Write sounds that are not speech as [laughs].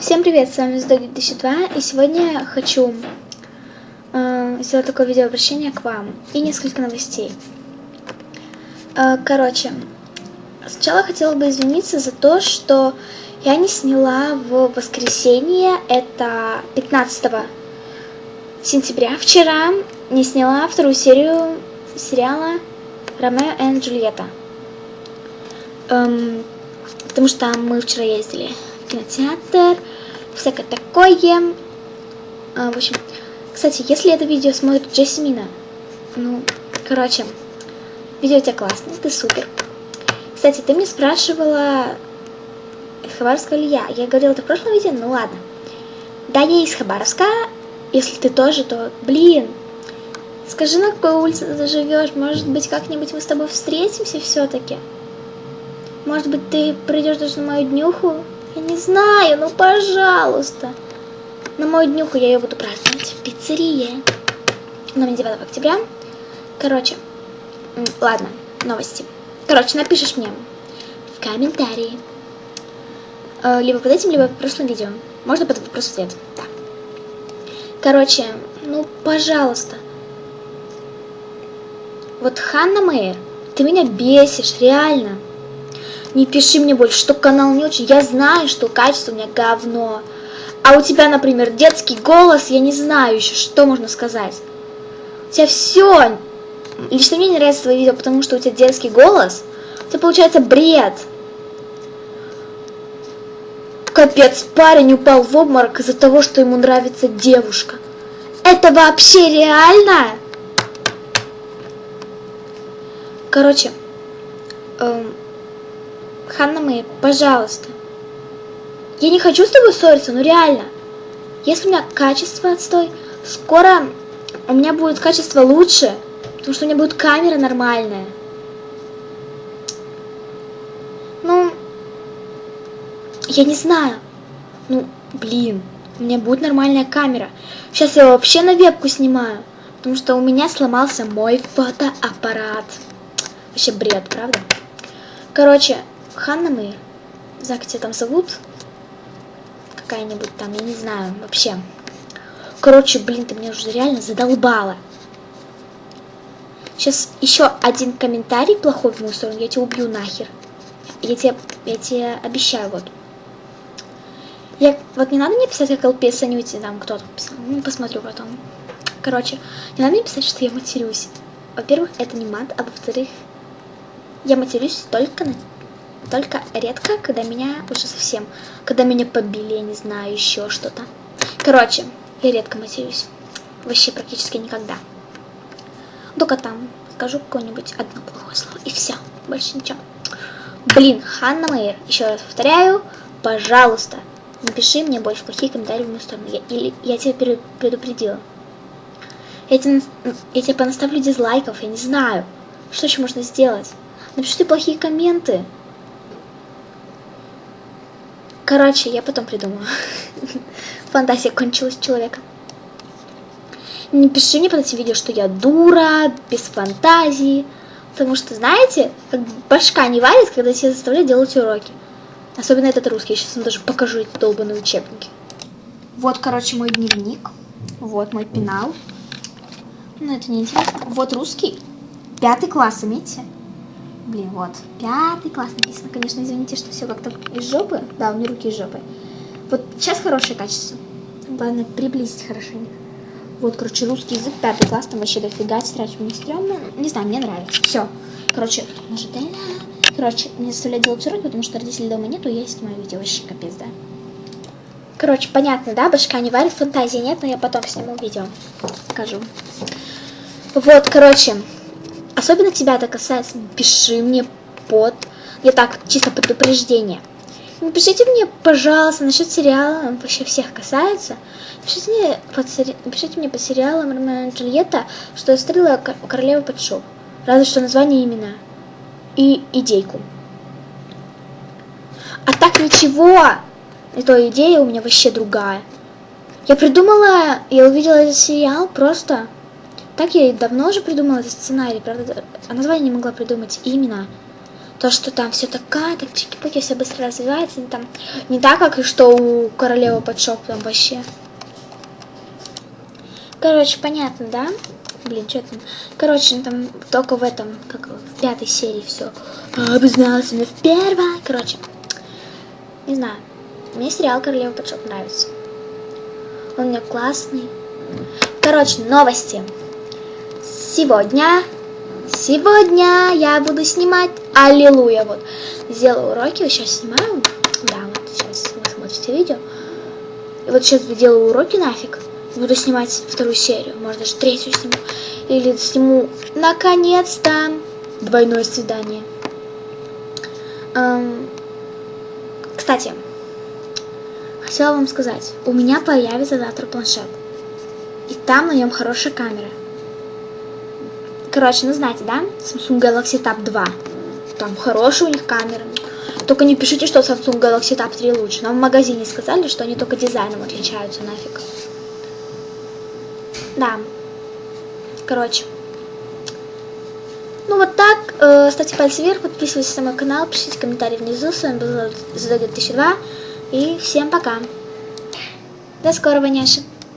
Всем привет, с вами Сдог 2002, и сегодня хочу э, сделать такое видеообращение к вам и несколько новостей. Э, короче, сначала хотела бы извиниться за то, что я не сняла в воскресенье, это 15 сентября, вчера не сняла вторую серию сериала «Ромео и Джульетта». Эм, потому что мы вчера ездили кинотеатр, всякое такое. А, в общем, кстати, если это видео смотрит Джессимина, ну, короче, видео у тебя классное, ты супер. Кстати, ты мне спрашивала, из Хабаровска ли я. Я говорила это в прошлом видео, ну ладно. Да, я из Хабаровска. Если ты тоже, то, блин, скажи, на какой улице ты живешь. Может быть, как-нибудь мы с тобой встретимся все-таки. Может быть, ты придешь даже на мою днюху? Я не знаю, ну пожалуйста. На мою днюху я ее буду праздновать в пиццерии. На 9 октября. Короче, ладно, новости. Короче, напишешь мне в комментарии. Э, либо под этим, либо под прошлым видео. Можно под вопрос-ответ. Да. Короче, ну, пожалуйста. Вот Ханна Мэйр, ты меня бесишь, реально. Не пиши мне больше, что канал не очень. Я знаю, что качество у меня говно. А у тебя, например, детский голос, я не знаю еще, что можно сказать. У тебя все. Лично мне не нравится твое видео, потому что у тебя детский голос. У тебя получается бред. Капец, парень упал в обморок из-за того, что ему нравится девушка. Это вообще реально? Короче, эм, Ханна Мэй, пожалуйста. Я не хочу с тобой ссориться, но реально. Если у меня качество отстой, скоро у меня будет качество лучше, потому что у меня будет камера нормальная. Ну, я не знаю. Ну, блин, у меня будет нормальная камера. Сейчас я вообще на вебку снимаю, потому что у меня сломался мой фотоаппарат. Вообще бред, правда? Короче, Ханна Мэйр. Зак тебя там зовут? Какая-нибудь там, я не знаю, вообще. Короче, блин, ты меня уже реально задолбала. Сейчас еще один комментарий плохой в мою сторону, я тебя убью нахер. Я тебе, я тебе обещаю, вот. Я, вот не надо мне писать, как ЛП Санюти, там кто-то писал, ну, посмотрю потом. Короче, не надо мне писать, что я матерюсь. Во-первых, это не мат, а во-вторых, я матерюсь только на только редко, когда меня уже совсем, когда меня побили, я не знаю, еще что-то. Короче, я редко матерюсь. Вообще практически никогда. Только там скажу какое-нибудь одно плохое слово. И все. Больше ничего. Блин, Ханна Мэйр, еще раз повторяю, пожалуйста, напиши мне больше плохие комментарии в мою сторону. Я, или я тебя предупредила. Я тебе, я тебе понаставлю дизлайков, я не знаю. Что еще можно сделать? Напиши плохие комменты. Короче, я потом придумаю. [laughs] Фантазия кончилась человека. Не пиши мне под этим видео, что я дура, без фантазии. Потому что, знаете, как башка не варит, когда тебя заставляют делать уроки. Особенно этот русский. Я сейчас вам даже покажу эти долбанные учебники. Вот, короче, мой дневник. Вот мой пенал. Но это не интересно. Вот русский. Пятый класс, заметьте. Блин, вот. Пятый класс написано. Конечно, извините, что все как-то из жопы. Да, у меня руки из жопы. Вот сейчас хорошее качество. Главное приблизить хорошенько. Вот, короче, русский язык, пятый класс, там вообще дофига тетрадь, мне стрёмно. Не знаю, мне нравится. Все. Короче, ожидали. Короче, мне заставляют делать уроки, потому что родителей дома нету, я снимаю видео, вообще капец, да. Короче, понятно, да, башка не варит, фантазии нет, но я потом сниму видео. Покажу. Вот, короче, Особенно тебя это касается, пиши мне под... Я так, чисто предупреждение. Напишите мне, пожалуйста, насчет сериала, вообще всех касается. Пишите мне, под, сери... пишите мне по сериалам Ромео и Джульетта, что я стрела королеву под шоу. Разве что название именно. И идейку. А так ничего! Эта идея у меня вообще другая. Я придумала, я увидела этот сериал просто так я давно уже придумала этот сценарий, правда, а название не могла придумать именно. То, что там все такая, так чики-пуки, все быстро развивается. Там не так, как и что у королевы под шоп там вообще. Короче, понятно, да? Блин, что там? Короче, ну, там только в этом, как в пятой серии все обозналось мне в первой. Короче, не знаю. Мне сериал Королева под шоп нравится. Он меня классный. Короче, новости. Сегодня, сегодня я буду снимать Аллилуйя. Вот, сделаю уроки, вот сейчас снимаю. Да, вот сейчас вы смотрите видео. И вот сейчас делаю уроки нафиг. Буду снимать вторую серию, может даже третью сниму. Или сниму, наконец-то, двойное свидание. Эм, кстати, хотела вам сказать, у меня появится завтра планшет. И там на нем хорошая камера. Короче, ну знаете, да? Samsung Galaxy Tab 2. Там хорошая у них камера. Только не пишите, что Samsung Galaxy Tab 3 лучше. Нам в магазине сказали, что они только дизайном отличаются нафиг. Да. Короче. Ну вот так. Э, ставьте пальцы вверх, подписывайтесь на мой канал, пишите комментарии внизу. С вами был Задогет 1002. И всем пока. До скорого, няши.